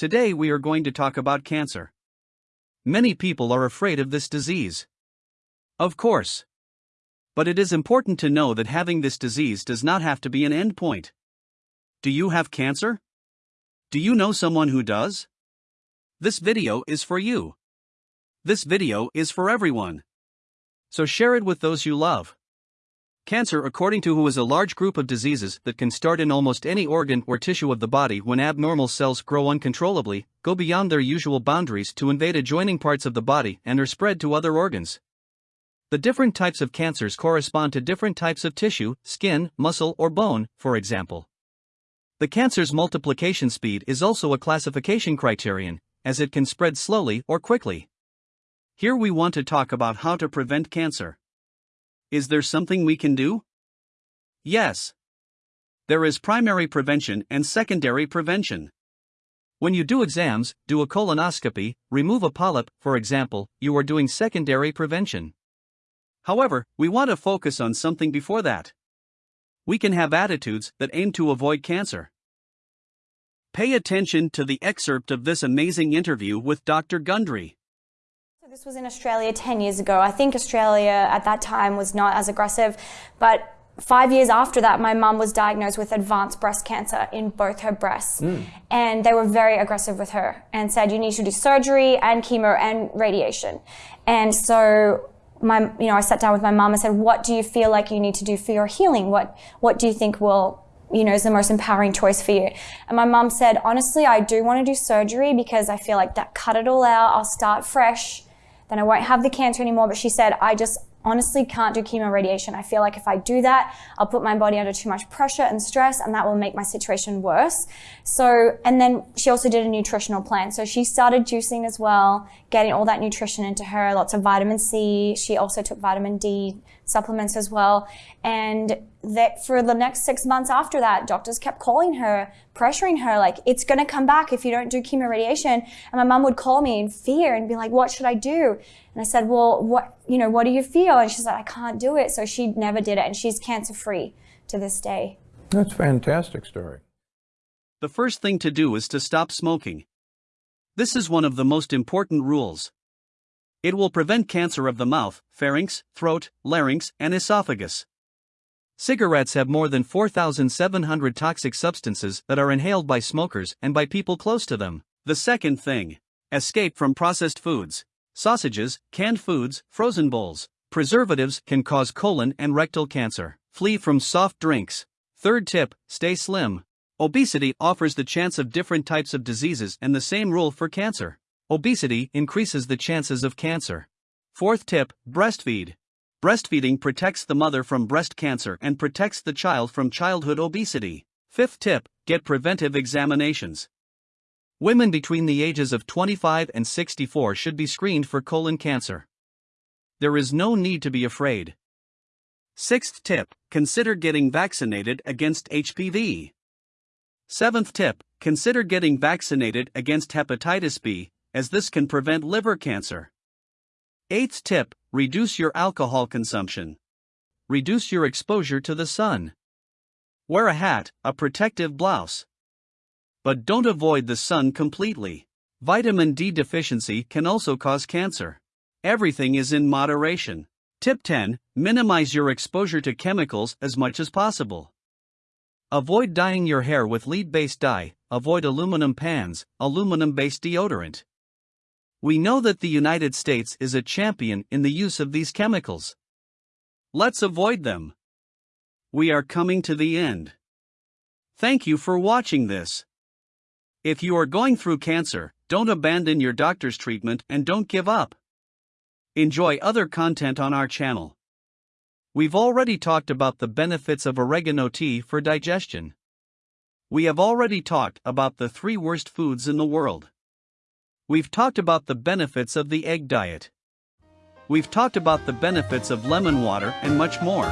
Today we are going to talk about cancer. Many people are afraid of this disease. Of course. But it is important to know that having this disease does not have to be an endpoint. Do you have cancer? Do you know someone who does? This video is for you. This video is for everyone. So share it with those you love. Cancer, according to WHO, is a large group of diseases that can start in almost any organ or tissue of the body when abnormal cells grow uncontrollably, go beyond their usual boundaries to invade adjoining parts of the body, and are spread to other organs. The different types of cancers correspond to different types of tissue, skin, muscle, or bone, for example. The cancer's multiplication speed is also a classification criterion, as it can spread slowly or quickly. Here we want to talk about how to prevent cancer. Is there something we can do? Yes. There is primary prevention and secondary prevention. When you do exams, do a colonoscopy, remove a polyp, for example, you are doing secondary prevention. However, we want to focus on something before that. We can have attitudes that aim to avoid cancer. Pay attention to the excerpt of this amazing interview with Dr. Gundry. This was in Australia 10 years ago. I think Australia at that time was not as aggressive, but five years after that, my mum was diagnosed with advanced breast cancer in both her breasts. Mm. And they were very aggressive with her and said, you need to do surgery and chemo and radiation. And so my, you know, I sat down with my mum and said, what do you feel like you need to do for your healing? What, what do you think will you know, is the most empowering choice for you. And my mum said, honestly, I do want to do surgery because I feel like that cut it all out. I'll start fresh then I won't have the cancer anymore. But she said, I just honestly can't do chemo radiation. I feel like if I do that, I'll put my body under too much pressure and stress and that will make my situation worse. So, and then she also did a nutritional plan. So she started juicing as well, getting all that nutrition into her, lots of vitamin C. She also took vitamin D supplements as well. And that for the next six months after that, doctors kept calling her, pressuring her, like, it's going to come back if you don't do chemo radiation. And my mom would call me in fear and be like, what should I do? And I said, well, what, you know, what do you feel? And she's like, I can't do it. So she never did it. And she's cancer free to this day. That's a fantastic story. The first thing to do is to stop smoking. This is one of the most important rules. It will prevent cancer of the mouth, pharynx, throat, larynx, and esophagus. Cigarettes have more than 4,700 toxic substances that are inhaled by smokers and by people close to them. The second thing escape from processed foods. Sausages, canned foods, frozen bowls, preservatives can cause colon and rectal cancer. Flee from soft drinks. Third tip stay slim. Obesity offers the chance of different types of diseases and the same rule for cancer. Obesity increases the chances of cancer. Fourth tip breastfeed. Breastfeeding protects the mother from breast cancer and protects the child from childhood obesity. Fifth tip get preventive examinations. Women between the ages of 25 and 64 should be screened for colon cancer. There is no need to be afraid. Sixth tip consider getting vaccinated against HPV. Seventh tip consider getting vaccinated against hepatitis B, as this can prevent liver cancer. Eighth tip reduce your alcohol consumption. Reduce your exposure to the sun. Wear a hat, a protective blouse. But don't avoid the sun completely. Vitamin D deficiency can also cause cancer. Everything is in moderation. Tip 10 Minimize your exposure to chemicals as much as possible. Avoid dyeing your hair with lead based dye, avoid aluminum pans, aluminum based deodorant. We know that the United States is a champion in the use of these chemicals. Let's avoid them. We are coming to the end. Thank you for watching this. If you are going through cancer, don't abandon your doctor's treatment and don't give up. Enjoy other content on our channel. We've already talked about the benefits of oregano tea for digestion. We have already talked about the three worst foods in the world. We've talked about the benefits of the egg diet. We've talked about the benefits of lemon water and much more.